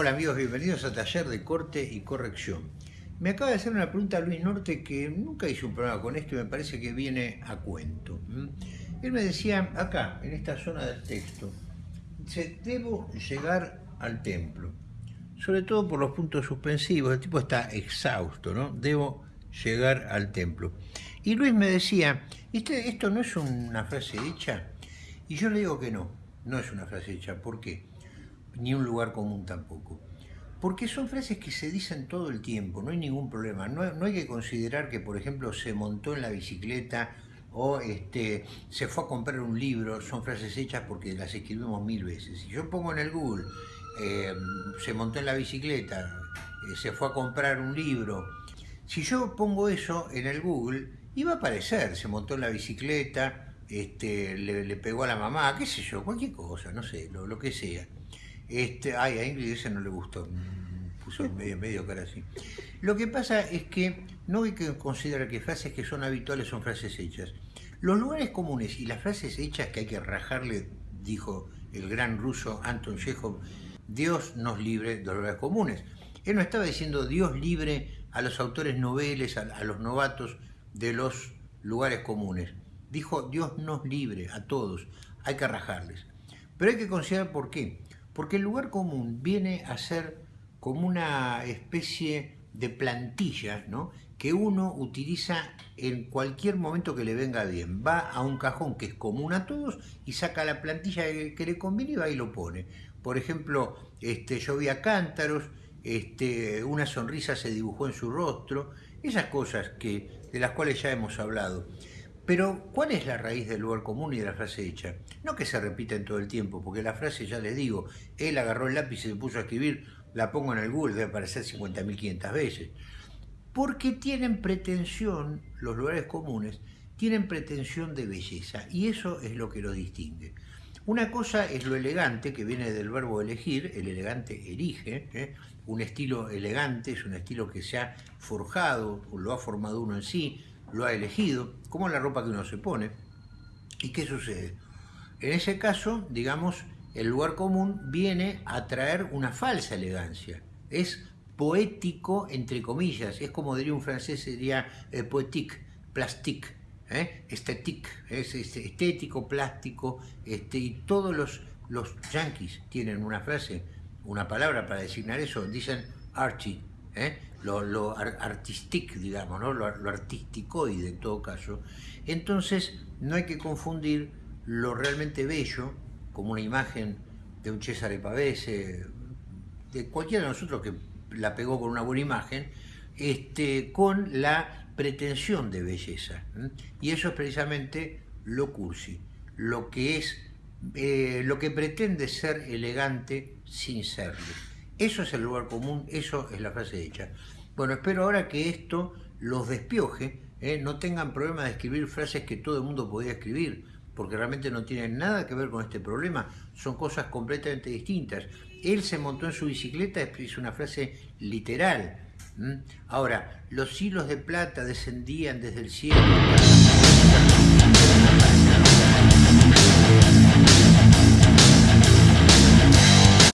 Hola amigos, bienvenidos a Taller de Corte y Corrección. Me acaba de hacer una pregunta Luis Norte que nunca hice un programa con esto y me parece que viene a cuento. Él me decía, acá, en esta zona del texto, dice, debo llegar al templo, sobre todo por los puntos suspensivos, el tipo está exhausto, ¿no? Debo llegar al templo. Y Luis me decía, ¿esto no es una frase hecha? Y yo le digo que no, no es una frase hecha. ¿Por qué? Ni un lugar común tampoco. Porque son frases que se dicen todo el tiempo, no hay ningún problema. No, hay que considerar que, por ejemplo, se montó en la bicicleta o este, se fue a comprar un libro, son frases hechas porque las escribimos mil veces. Si yo pongo en el Google, eh, se montó en la bicicleta, eh, se fue a comprar un libro, si yo pongo eso en el Google, iba a aparecer, se montó en la bicicleta, este, le, pegó a la mamá, qué sé yo, cualquier cosa, no sé, lo, lo que sea. Este, ay, a Ingrid ese no le gustó, puso medio, medio cara así. Lo que pasa es que no hay que considerar que frases que son habituales son frases hechas. Los lugares comunes y las frases hechas que hay que rajarle, dijo el gran ruso Anton Chekhov, Dios nos libre de los lugares comunes. Él no estaba diciendo Dios libre a los autores noveles, a los novatos de los lugares comunes. Dijo Dios nos libre a todos, hay que rajarles. Pero hay que considerar por qué. Porque el lugar común viene a ser como una especie de plantilla ¿no? que uno utiliza en cualquier momento que le venga bien. Va a un cajón que es común a todos y saca la plantilla que le conviene y va y lo pone. Por ejemplo, este, llovía cántaros, este, una sonrisa se dibujó en su rostro, esas cosas que, de las cuales ya hemos hablado. Pero, ¿cuál es la raíz del lugar común y de la frase hecha? No que se repiten todo el tiempo, porque la frase, ya les digo, él agarró el lápiz y se puso a escribir, la pongo en el Google, debe aparecer 50.500 veces. Porque tienen pretensión, los lugares comunes, tienen pretensión de belleza, y eso es lo que los distingue. Una cosa es lo elegante, que viene del verbo elegir, el elegante elige, ¿eh? un estilo elegante es un estilo que se ha forjado, lo ha formado uno en sí, lo ha elegido, como la ropa que uno se pone. ¿Y qué sucede? En ese caso, digamos, el lugar común viene a traer una falsa elegancia. Es poético, entre comillas, es como diría un francés, sería eh, poétique, plastique, ¿eh? estétique, es, estético, plástico, este, y todos los, los yanquis tienen una frase, una palabra para designar eso, dicen archie, ¿eh? Lo, lo artistic, digamos, ¿no? lo, lo artisticoide en todo caso. Entonces no hay que confundir lo realmente bello, como una imagen de un César Pavese, de cualquiera de nosotros que la pegó con una buena imagen, este, con la pretensión de belleza. Y eso es precisamente lo cursi, lo que es, eh, lo que pretende ser elegante sin serlo. Eso es el lugar común, eso es la frase hecha. Bueno, espero ahora que esto los despioje, ¿eh? no tengan problema de escribir frases que todo el mundo podía escribir, porque realmente no tienen nada que ver con este problema, son cosas completamente distintas. Él se montó en su bicicleta, es una frase literal. Ahora, los hilos de plata descendían desde el cielo.